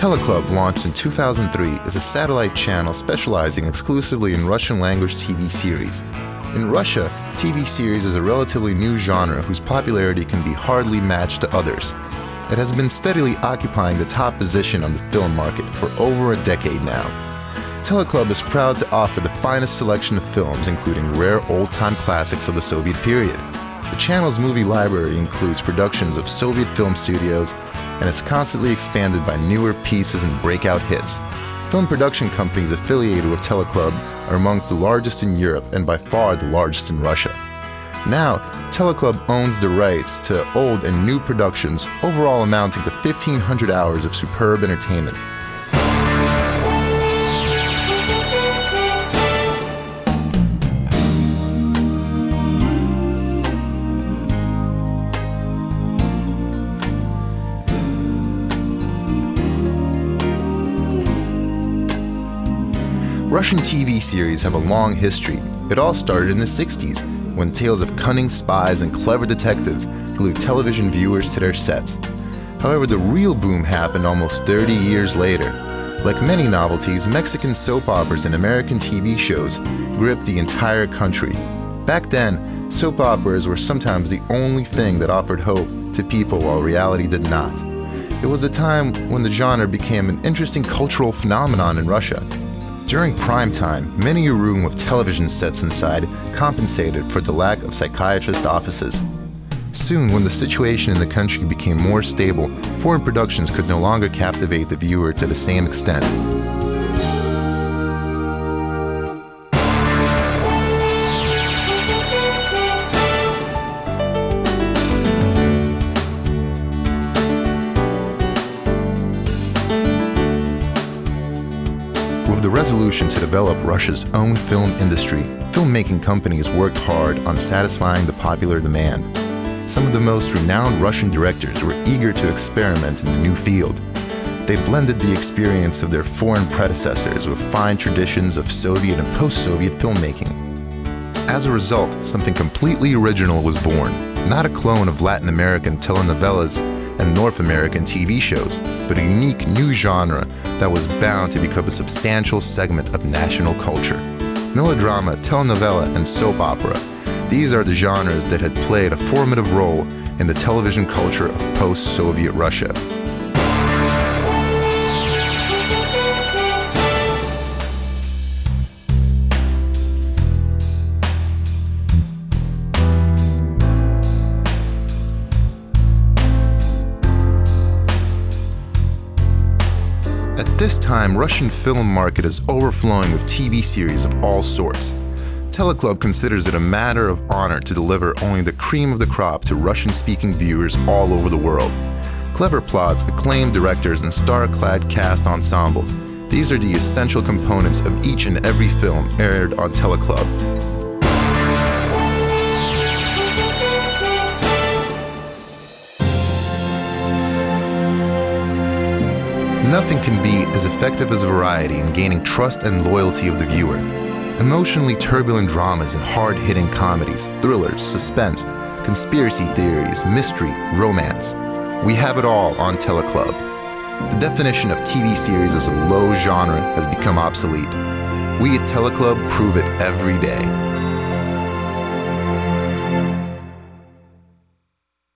Teleclub, launched in 2003, is a satellite channel specializing exclusively in Russian language TV series. In Russia, TV series is a relatively new genre whose popularity can be hardly matched to others. It has been steadily occupying the top position on the film market for over a decade now. Teleclub is proud to offer the finest selection of films, including rare old-time classics of the Soviet period. The channel's movie library includes productions of Soviet film studios and is constantly expanded by newer pieces and breakout hits. Film production companies affiliated with Teleclub are amongst the largest in Europe and by far the largest in Russia. Now, Teleclub owns the rights to old and new productions, overall amounting to 1,500 hours of superb entertainment. Russian TV series have a long history. It all started in the 60s, when tales of cunning spies and clever detectives glued television viewers to their sets. However, the real boom happened almost 30 years later. Like many novelties, Mexican soap operas and American TV shows gripped the entire country. Back then, soap operas were sometimes the only thing that offered hope to people while reality did not. It was a time when the genre became an interesting cultural phenomenon in Russia, during prime time, many a room with television sets inside compensated for the lack of psychiatrist offices. Soon, when the situation in the country became more stable, foreign productions could no longer captivate the viewer to the same extent. With the resolution to develop Russia's own film industry, filmmaking companies worked hard on satisfying the popular demand. Some of the most renowned Russian directors were eager to experiment in the new field. They blended the experience of their foreign predecessors with fine traditions of Soviet and post-Soviet filmmaking. As a result, something completely original was born, not a clone of Latin American telenovelas and North American TV shows, but a unique new genre that was bound to become a substantial segment of national culture. Melodrama, telenovela, and soap opera. These are the genres that had played a formative role in the television culture of post-Soviet Russia. This time, Russian film market is overflowing with TV series of all sorts. Teleclub considers it a matter of honor to deliver only the cream of the crop to Russian-speaking viewers all over the world. Clever plots, acclaimed directors, and star-clad cast ensembles. These are the essential components of each and every film aired on Teleclub. Nothing can be as effective as variety in gaining trust and loyalty of the viewer. Emotionally turbulent dramas and hard-hitting comedies, thrillers, suspense, conspiracy theories, mystery, romance. We have it all on Teleclub. The definition of TV series as a low genre has become obsolete. We at Teleclub prove it every day.